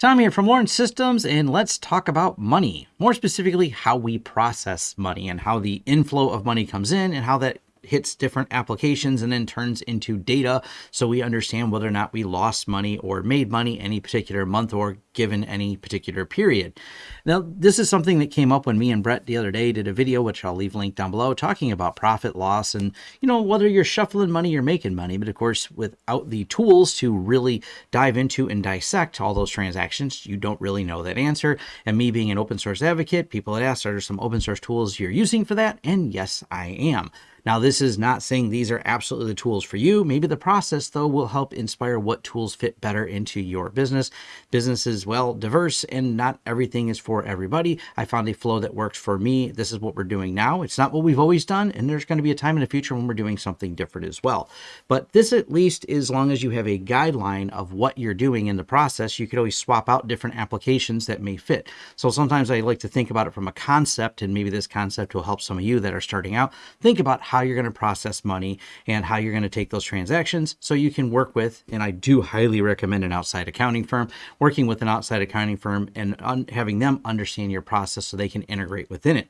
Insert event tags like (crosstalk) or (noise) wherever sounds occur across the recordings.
Tom here from Lawrence Systems, and let's talk about money. More specifically, how we process money and how the inflow of money comes in and how that hits different applications and then turns into data so we understand whether or not we lost money or made money any particular month or given any particular period. Now, this is something that came up when me and Brett the other day did a video, which I'll leave linked down below, talking about profit loss and, you know, whether you're shuffling money or making money. But of course, without the tools to really dive into and dissect all those transactions, you don't really know that answer. And me being an open source advocate, people had asked, are there some open source tools you're using for that? And yes, I am. Now, this is not saying these are absolutely the tools for you. Maybe the process, though, will help inspire what tools fit better into your business. Business is, well, diverse and not everything is for everybody. I found a flow that works for me. This is what we're doing now. It's not what we've always done, and there's going to be a time in the future when we're doing something different as well. But this, at least, as long as you have a guideline of what you're doing in the process, you could always swap out different applications that may fit. So sometimes I like to think about it from a concept, and maybe this concept will help some of you that are starting out. Think about how you're going to process money and how you're going to take those transactions so you can work with, and I do highly recommend an outside accounting firm, working with an outside accounting firm and having them understand your process so they can integrate within it.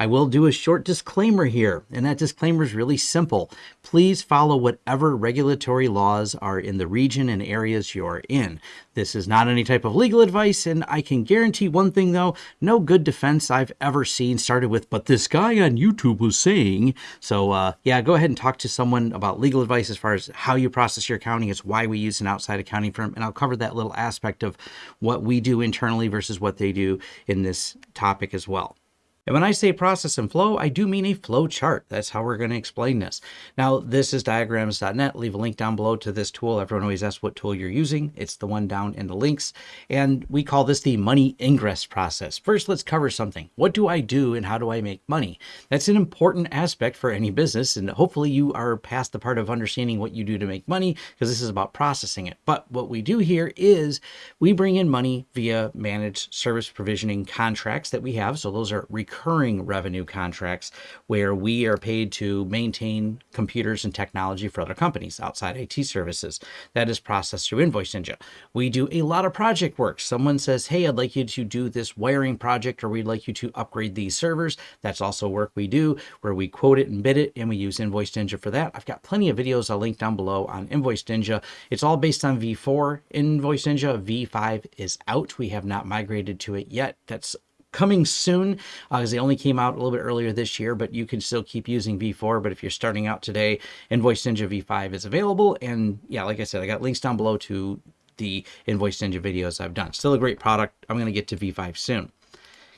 I will do a short disclaimer here, and that disclaimer is really simple. Please follow whatever regulatory laws are in the region and areas you're in. This is not any type of legal advice, and I can guarantee one thing though no good defense I've ever seen started with, but this guy on YouTube was saying. So, uh, yeah, go ahead and talk to someone about legal advice as far as how you process your accounting. It's why we use an outside accounting firm, and I'll cover that little aspect of what we do internally versus what they do in this topic as well. And when I say process and flow, I do mean a flow chart. That's how we're going to explain this. Now, this is diagrams.net. Leave a link down below to this tool. Everyone always asks what tool you're using. It's the one down in the links. And we call this the money ingress process. First, let's cover something. What do I do and how do I make money? That's an important aspect for any business. And hopefully you are past the part of understanding what you do to make money because this is about processing it. But what we do here is we bring in money via managed service provisioning contracts that we have. So those are recurring revenue contracts where we are paid to maintain computers and technology for other companies outside IT services. That is processed through Invoice Ninja. We do a lot of project work. Someone says, hey, I'd like you to do this wiring project or we'd like you to upgrade these servers. That's also work we do where we quote it and bid it and we use Invoice Ninja for that. I've got plenty of videos I'll link down below on Invoice Ninja. It's all based on V4 Invoice Ninja. V5 is out. We have not migrated to it yet. That's coming soon because uh, they only came out a little bit earlier this year, but you can still keep using V4. But if you're starting out today, Invoice Ninja V5 is available. And yeah, like I said, I got links down below to the Invoice Ninja videos I've done. Still a great product. I'm going to get to V5 soon.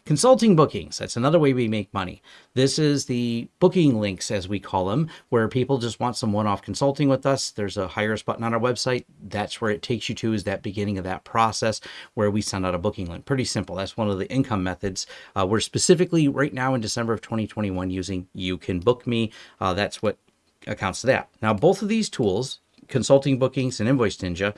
Consulting bookings, that's another way we make money. This is the booking links, as we call them, where people just want some one-off consulting with us. There's a hire us button on our website. That's where it takes you to is that beginning of that process where we send out a booking link. Pretty simple. That's one of the income methods. Uh, we're specifically right now in December of 2021 using You Can Book Me. Uh, that's what accounts to that. Now, both of these tools, consulting bookings and Invoice Ninja,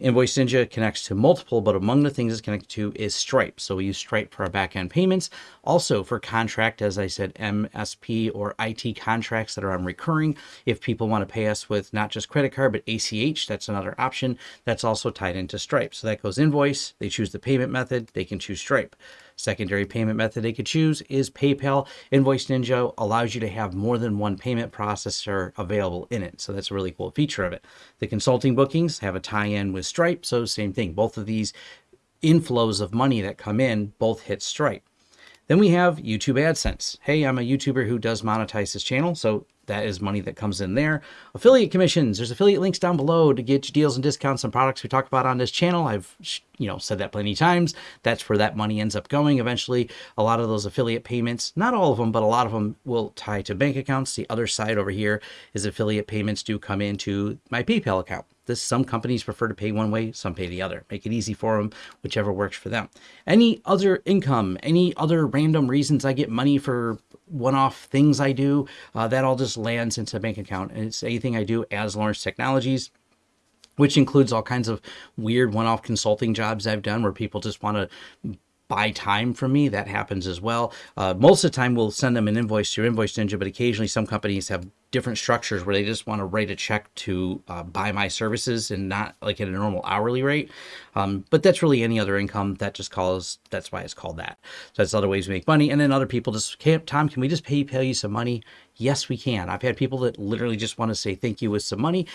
Invoice Ninja connects to multiple, but among the things it's connected to is Stripe. So we use Stripe for our backend payments. Also for contract, as I said, MSP or IT contracts that are on recurring. If people want to pay us with not just credit card, but ACH, that's another option. That's also tied into Stripe. So that goes invoice. They choose the payment method. They can choose Stripe. Secondary payment method they could choose is PayPal. Invoice Ninja allows you to have more than one payment processor available in it. So that's a really cool feature of it. The consulting bookings have a tie-in with Stripe. So same thing. Both of these inflows of money that come in both hit Stripe. Then we have YouTube AdSense. Hey, I'm a YouTuber who does monetize this channel, so that is money that comes in there. Affiliate commissions. There's affiliate links down below to get you deals and discounts on products we talk about on this channel. I've you know said that plenty of times. That's where that money ends up going eventually. A lot of those affiliate payments, not all of them, but a lot of them will tie to bank accounts. The other side over here is affiliate payments do come into my PayPal account. This some companies prefer to pay one way, some pay the other. Make it easy for them, whichever works for them. Any other income, any other random reasons I get money for one-off things I do, uh, that all just lands into a bank account. And it's anything I do as Lawrence Technologies, which includes all kinds of weird one-off consulting jobs I've done where people just want to buy time from me. That happens as well. Uh, most of the time, we'll send them an invoice through Invoice Ninja, but occasionally some companies have different structures where they just want to write a check to uh, buy my services and not like at a normal hourly rate. Um, but that's really any other income that just calls, that's why it's called that. So that's other ways we make money. And then other people just, can't, Tom, can we just pay, pay you some money? Yes, we can. I've had people that literally just want to say thank you with some money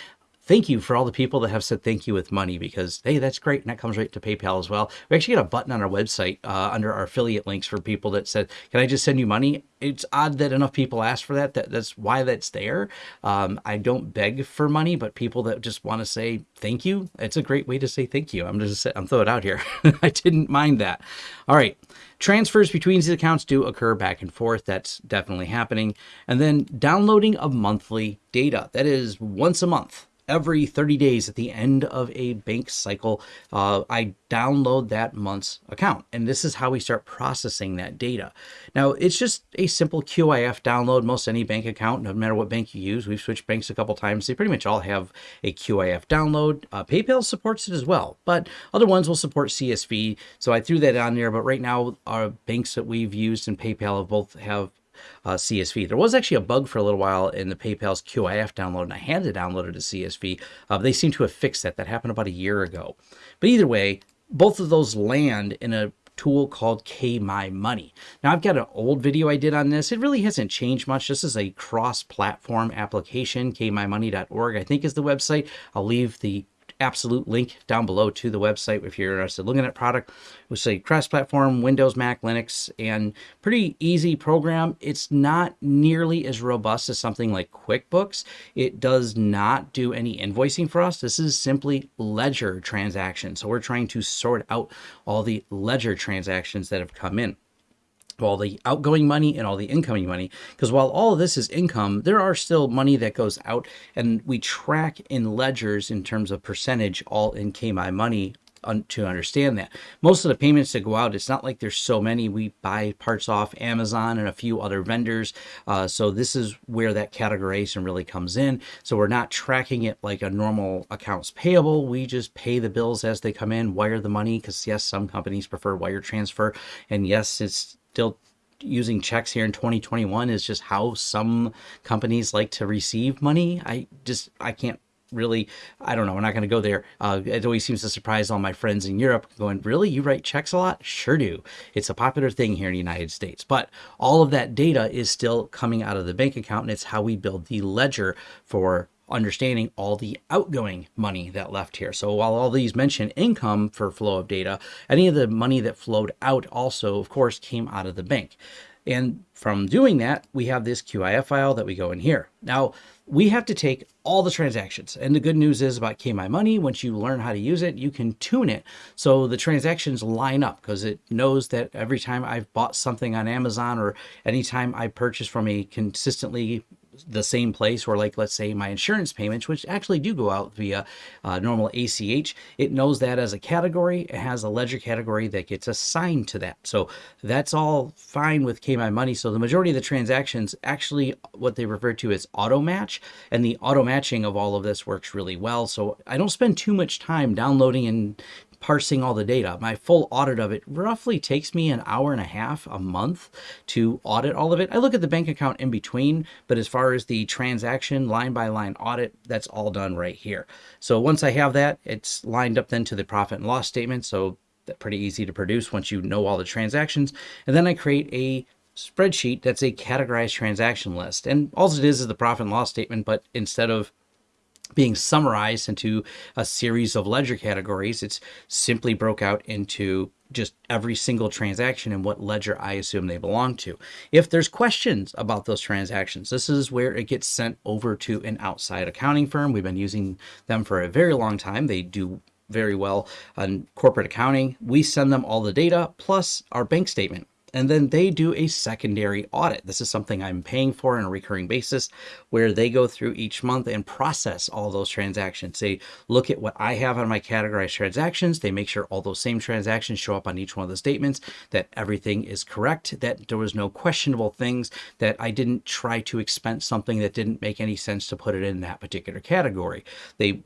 thank you for all the people that have said thank you with money because hey that's great and that comes right to paypal as well we actually got a button on our website uh, under our affiliate links for people that said can i just send you money it's odd that enough people ask for that, that that's why that's there um, i don't beg for money but people that just want to say thank you it's a great way to say thank you i'm just i'm throwing it out here (laughs) i didn't mind that all right Transfers between these accounts do occur back and forth. That's definitely happening. And then downloading of monthly data. That is once a month every 30 days at the end of a bank cycle, uh, I download that month's account. And this is how we start processing that data. Now, it's just a simple QIF download. Most any bank account, no matter what bank you use, we've switched banks a couple times. They pretty much all have a QIF download. Uh, PayPal supports it as well, but other ones will support CSV. So I threw that on there. But right now, our banks that we've used and PayPal have both have uh, CSV. There was actually a bug for a little while in the PayPal's QIF download, and I had to download it to CSV. Uh, they seem to have fixed that. That happened about a year ago. But either way, both of those land in a tool called KMyMoney. Now I've got an old video I did on this. It really hasn't changed much. This is a cross-platform application. KMyMoney.org I think is the website. I'll leave the absolute link down below to the website if you're interested looking at product. We say cross-platform, Windows, Mac, Linux, and pretty easy program. It's not nearly as robust as something like QuickBooks. It does not do any invoicing for us. This is simply ledger transactions. So we're trying to sort out all the ledger transactions that have come in all the outgoing money and all the incoming money. Because while all of this is income, there are still money that goes out and we track in ledgers in terms of percentage all in KMyMoney to understand that. Most of the payments that go out, it's not like there's so many. We buy parts off Amazon and a few other vendors. Uh, so this is where that categorization really comes in. So we're not tracking it like a normal accounts payable. We just pay the bills as they come in, wire the money, because yes, some companies prefer wire transfer. And yes, it's still using checks here in 2021 is just how some companies like to receive money. I just, I can't really, I don't know, we're not going to go there. Uh, it always seems to surprise all my friends in Europe going, really, you write checks a lot? Sure do. It's a popular thing here in the United States. But all of that data is still coming out of the bank account and it's how we build the ledger for understanding all the outgoing money that left here. So while all these mention income for flow of data, any of the money that flowed out also, of course, came out of the bank. And from doing that, we have this QIF file that we go in here. Now, we have to take all the transactions. And the good news is about KMyMoney, once you learn how to use it, you can tune it so the transactions line up because it knows that every time I've bought something on Amazon or anytime I purchase from a consistently the same place or like let's say my insurance payments which actually do go out via uh, normal ACH it knows that as a category. It has a ledger category that gets assigned to that. So that's all fine with KMyMoney. so the majority of the transactions actually what they refer to as auto match and the auto matching of all of this works really well. So I don't spend too much time downloading and parsing all the data. My full audit of it roughly takes me an hour and a half a month to audit all of it. I look at the bank account in between, but as far as the transaction line by line audit, that's all done right here. So once I have that, it's lined up then to the profit and loss statement. So pretty easy to produce once you know all the transactions. And then I create a spreadsheet that's a categorized transaction list. And all it is is the profit and loss statement, but instead of being summarized into a series of ledger categories. It's simply broke out into just every single transaction and what ledger I assume they belong to. If there's questions about those transactions, this is where it gets sent over to an outside accounting firm. We've been using them for a very long time. They do very well on corporate accounting. We send them all the data plus our bank statement and then they do a secondary audit. This is something I'm paying for on a recurring basis where they go through each month and process all those transactions. They look at what I have on my categorized transactions. They make sure all those same transactions show up on each one of the statements, that everything is correct, that there was no questionable things, that I didn't try to expense something that didn't make any sense to put it in that particular category. They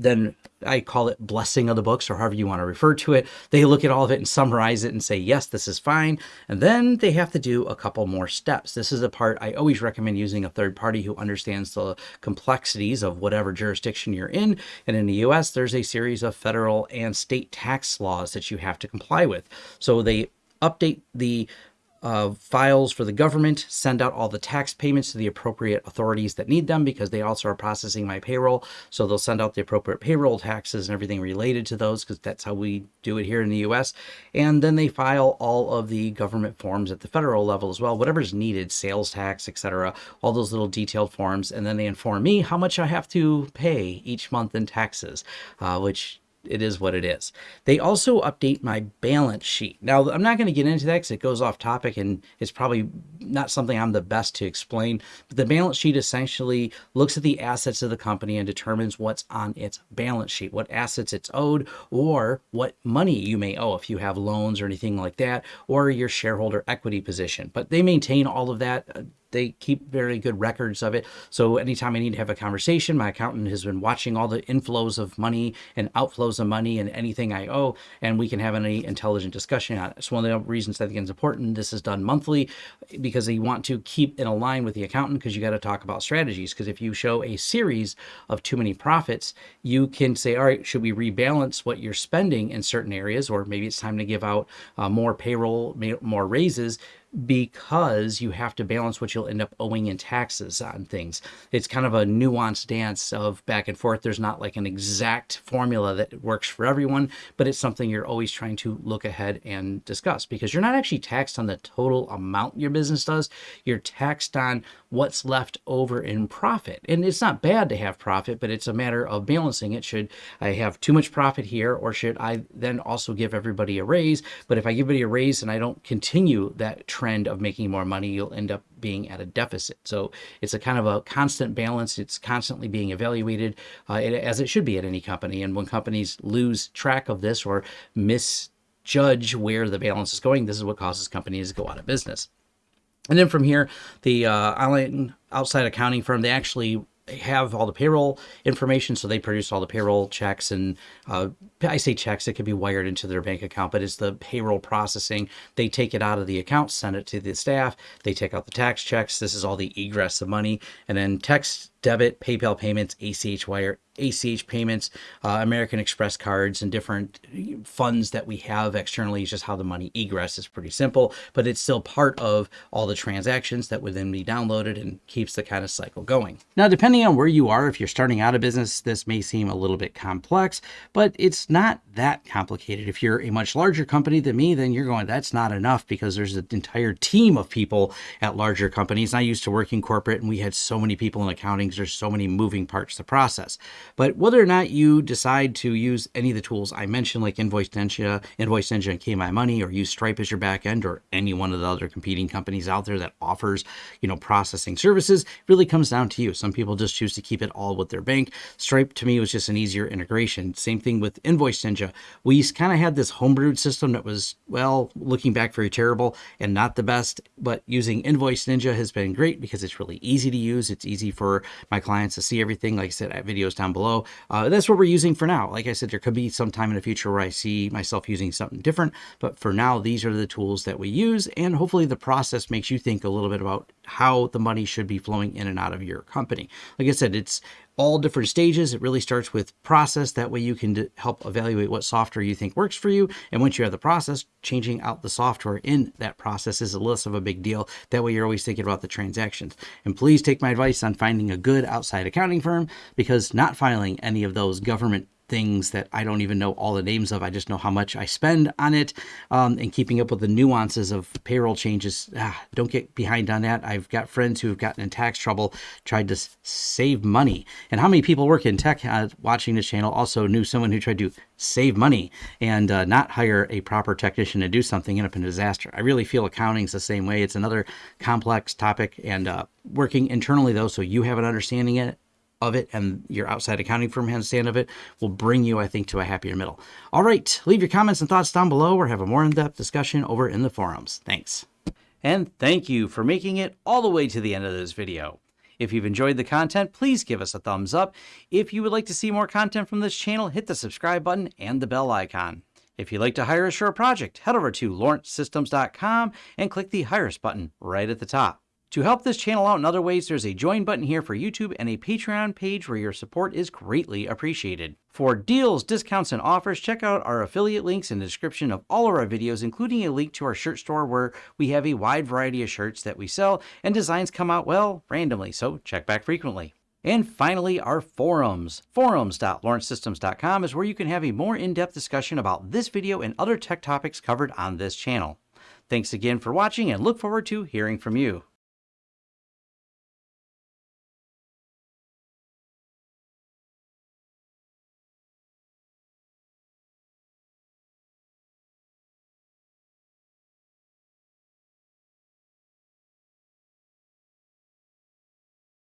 then I call it blessing of the books or however you want to refer to it. They look at all of it and summarize it and say, yes, this is fine. And then they have to do a couple more steps. This is the part I always recommend using a third party who understands the complexities of whatever jurisdiction you're in. And in the US, there's a series of federal and state tax laws that you have to comply with. So they update the uh, files for the government, send out all the tax payments to the appropriate authorities that need them because they also are processing my payroll. So they'll send out the appropriate payroll taxes and everything related to those because that's how we do it here in the US. And then they file all of the government forms at the federal level as well, whatever's needed, sales tax, etc., all those little detailed forms. And then they inform me how much I have to pay each month in taxes, uh, which it is what it is. They also update my balance sheet. Now, I'm not going to get into that because it goes off topic and it's probably not something I'm the best to explain. But the balance sheet essentially looks at the assets of the company and determines what's on its balance sheet, what assets it's owed, or what money you may owe if you have loans or anything like that, or your shareholder equity position. But they maintain all of that uh, they keep very good records of it. So anytime I need to have a conversation, my accountant has been watching all the inflows of money and outflows of money and anything I owe, and we can have any intelligent discussion on it. It's one of the reasons I think it's important. This is done monthly because you want to keep in a line with the accountant because you got to talk about strategies. Because if you show a series of too many profits, you can say, all right, should we rebalance what you're spending in certain areas, or maybe it's time to give out uh, more payroll, more raises because you have to balance what you'll end up owing in taxes on things. It's kind of a nuanced dance of back and forth. There's not like an exact formula that works for everyone, but it's something you're always trying to look ahead and discuss because you're not actually taxed on the total amount your business does. You're taxed on what's left over in profit. And it's not bad to have profit, but it's a matter of balancing it. Should I have too much profit here or should I then also give everybody a raise? But if I give everybody a raise and I don't continue that trend of making more money, you'll end up being at a deficit. So it's a kind of a constant balance. It's constantly being evaluated uh, as it should be at any company. And when companies lose track of this or misjudge where the balance is going, this is what causes companies to go out of business. And then from here, the uh, online outside accounting firm, they actually have all the payroll information. So they produce all the payroll checks and uh, I say checks, it could be wired into their bank account, but it's the payroll processing. They take it out of the account, send it to the staff. They take out the tax checks. This is all the egress of money. And then text, debit, PayPal payments, ACH wire, ACH payments, uh, American Express cards, and different funds that we have externally. is just how the money egress is pretty simple, but it's still part of all the transactions that would then be downloaded and keeps the kind of cycle going. Now, depending on where you are, if you're starting out a business, this may seem a little bit complex, but it's not that complicated. If you're a much larger company than me, then you're going, that's not enough because there's an entire team of people at larger companies. I used to work in corporate and we had so many people in accounting. There's so many moving parts to process. But whether or not you decide to use any of the tools I mentioned, like Invoice Ninja, Invoice Ninja and KMyMoney, Money, or use Stripe as your backend, or any one of the other competing companies out there that offers, you know, processing services, really comes down to you. Some people just choose to keep it all with their bank. Stripe to me was just an easier integration. Same thing with Invoice Ninja. We kind of had this homebrewed system that was, well, looking back very terrible and not the best, but using Invoice Ninja has been great because it's really easy to use. It's easy for my clients to see everything. Like I said, videos down below below. Uh, that's what we're using for now. Like I said, there could be some time in the future where I see myself using something different, but for now, these are the tools that we use, and hopefully the process makes you think a little bit about how the money should be flowing in and out of your company. Like I said, it's all different stages. It really starts with process. That way you can help evaluate what software you think works for you. And once you have the process, changing out the software in that process is a less of a big deal. That way you're always thinking about the transactions. And please take my advice on finding a good outside accounting firm because not filing any of those government things that I don't even know all the names of. I just know how much I spend on it um, and keeping up with the nuances of payroll changes. Ah, don't get behind on that. I've got friends who have gotten in tax trouble, tried to save money. And how many people work in tech uh, watching this channel also knew someone who tried to save money and uh, not hire a proper technician to do something, end up in a disaster. I really feel accounting's the same way. It's another complex topic and uh, working internally though, so you have an understanding it of it and your outside accounting firm handstand of it will bring you, I think, to a happier middle. All right, leave your comments and thoughts down below or have a more in-depth discussion over in the forums. Thanks. And thank you for making it all the way to the end of this video. If you've enjoyed the content, please give us a thumbs up. If you would like to see more content from this channel, hit the subscribe button and the bell icon. If you'd like to hire a project, head over to lawrencesystems.com and click the Hire Us button right at the top. To help this channel out in other ways, there's a join button here for YouTube and a Patreon page where your support is greatly appreciated. For deals, discounts, and offers, check out our affiliate links in the description of all of our videos, including a link to our shirt store where we have a wide variety of shirts that we sell and designs come out, well, randomly, so check back frequently. And finally, our forums. Forums.lawrencesystems.com is where you can have a more in-depth discussion about this video and other tech topics covered on this channel. Thanks again for watching and look forward to hearing from you.